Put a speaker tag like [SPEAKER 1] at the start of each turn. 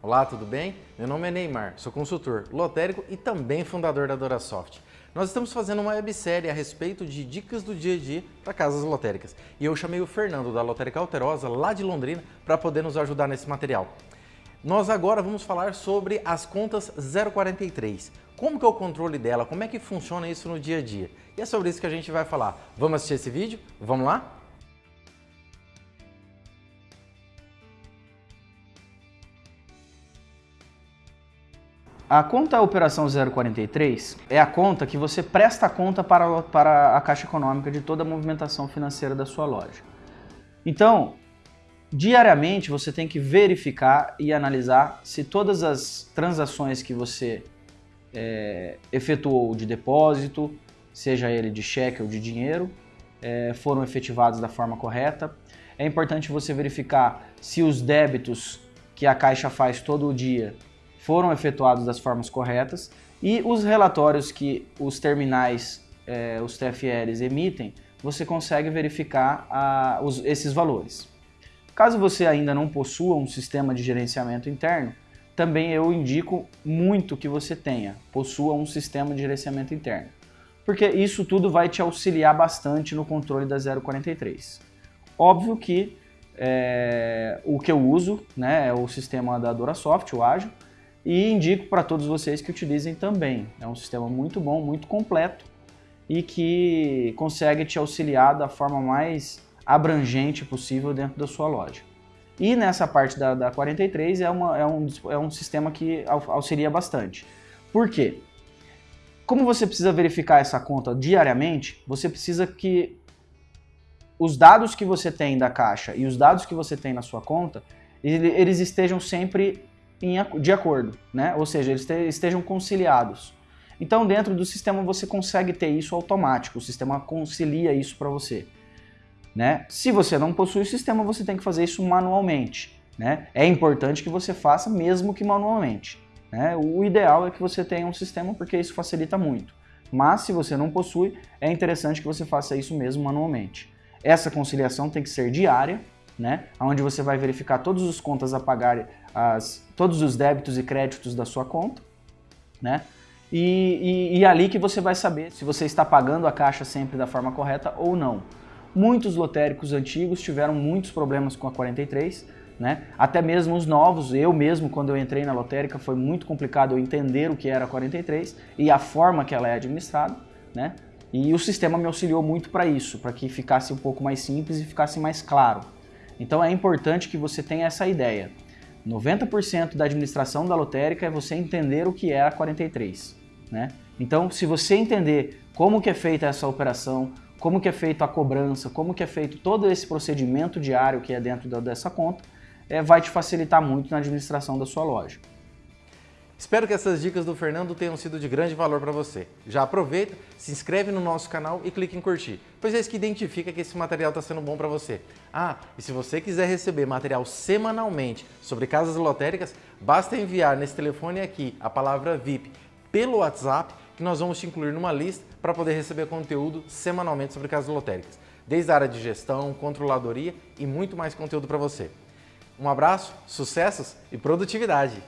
[SPEAKER 1] Olá, tudo bem? Meu nome é Neymar, sou consultor lotérico e também fundador da DoraSoft. Nós estamos fazendo uma websérie a respeito de dicas do dia a dia para casas lotéricas. E eu chamei o Fernando da Lotérica Alterosa, lá de Londrina, para poder nos ajudar nesse material. Nós agora vamos falar sobre as contas 043. Como que é o controle dela? Como é que funciona isso no dia a dia? E é sobre isso que a gente vai falar. Vamos assistir esse vídeo? Vamos lá?
[SPEAKER 2] A conta Operação 043 é a conta que você presta conta para, para a Caixa Econômica de toda a movimentação financeira da sua loja. Então, diariamente você tem que verificar e analisar se todas as transações que você é, efetuou de depósito, seja ele de cheque ou de dinheiro, é, foram efetivadas da forma correta. É importante você verificar se os débitos que a Caixa faz todo o dia foram efetuados das formas corretas e os relatórios que os terminais, é, os TFLs emitem, você consegue verificar os, esses valores. Caso você ainda não possua um sistema de gerenciamento interno, também eu indico muito que você tenha, possua um sistema de gerenciamento interno, porque isso tudo vai te auxiliar bastante no controle da 043. Óbvio que é, o que eu uso né, é o sistema da DoraSoft, o Ágil, e indico para todos vocês que utilizem também. É um sistema muito bom, muito completo e que consegue te auxiliar da forma mais abrangente possível dentro da sua loja. E nessa parte da, da 43 é, uma, é, um, é um sistema que auxilia bastante. Por quê? Como você precisa verificar essa conta diariamente, você precisa que os dados que você tem da caixa e os dados que você tem na sua conta, eles estejam sempre de acordo, né? ou seja, eles estejam conciliados. Então, dentro do sistema, você consegue ter isso automático, o sistema concilia isso para você. Né? Se você não possui o sistema, você tem que fazer isso manualmente. Né? É importante que você faça mesmo que manualmente. Né? O ideal é que você tenha um sistema porque isso facilita muito. Mas se você não possui, é interessante que você faça isso mesmo manualmente. Essa conciliação tem que ser diária, né? onde você vai verificar todas as contas a pagar, as, todos os débitos e créditos da sua conta, né? E, e, e ali que você vai saber se você está pagando a caixa sempre da forma correta ou não. Muitos lotéricos antigos tiveram muitos problemas com a 43, né? Até mesmo os novos, eu mesmo quando eu entrei na lotérica foi muito complicado eu entender o que era a 43 e a forma que ela é administrada, né? E o sistema me auxiliou muito para isso, para que ficasse um pouco mais simples e ficasse mais claro. Então é importante que você tenha essa ideia. 90% da administração da lotérica é você entender o que é a 43. Né? Então, se você entender como que é feita essa operação, como que é feita a cobrança, como que é feito todo esse procedimento diário que é dentro dessa conta, é, vai te facilitar muito na administração da sua loja.
[SPEAKER 1] Espero que essas dicas do Fernando tenham sido de grande valor para você. Já aproveita, se inscreve no nosso canal e clique em curtir, pois é isso que identifica que esse material está sendo bom para você. Ah, e se você quiser receber material semanalmente sobre casas lotéricas, basta enviar nesse telefone aqui a palavra VIP pelo WhatsApp que nós vamos te incluir numa lista para poder receber conteúdo semanalmente sobre casas lotéricas, desde a área de gestão, controladoria e muito mais conteúdo para você. Um abraço, sucessos e produtividade!